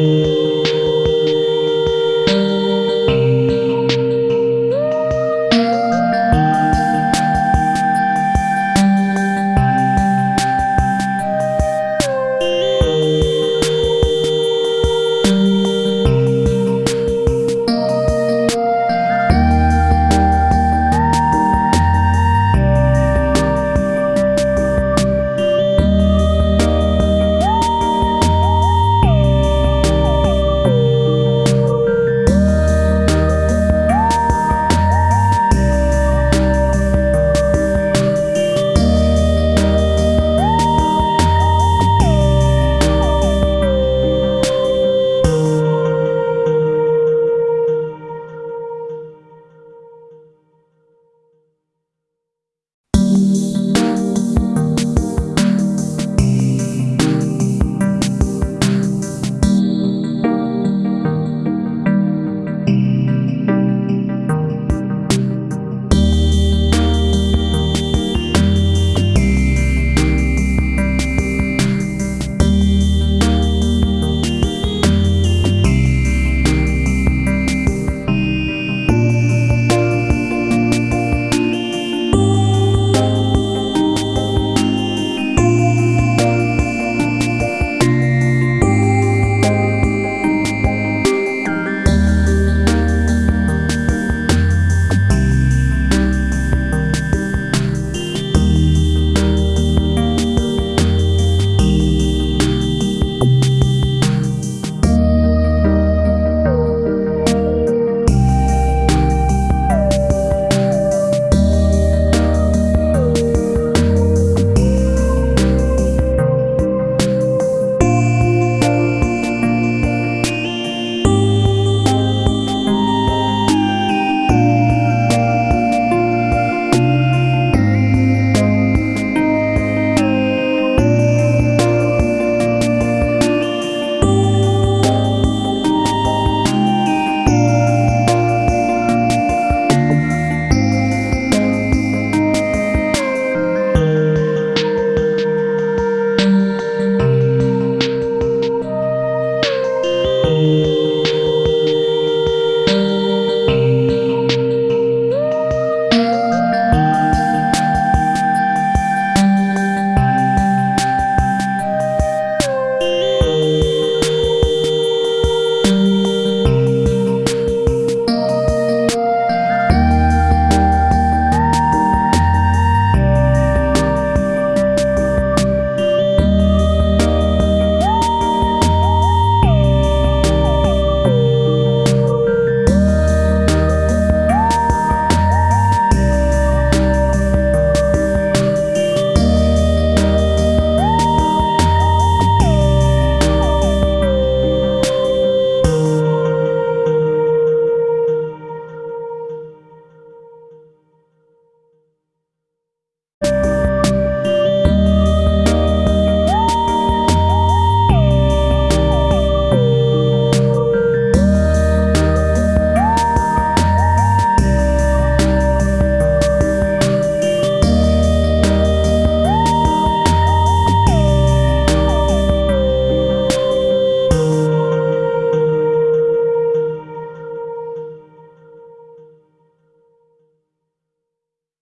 Música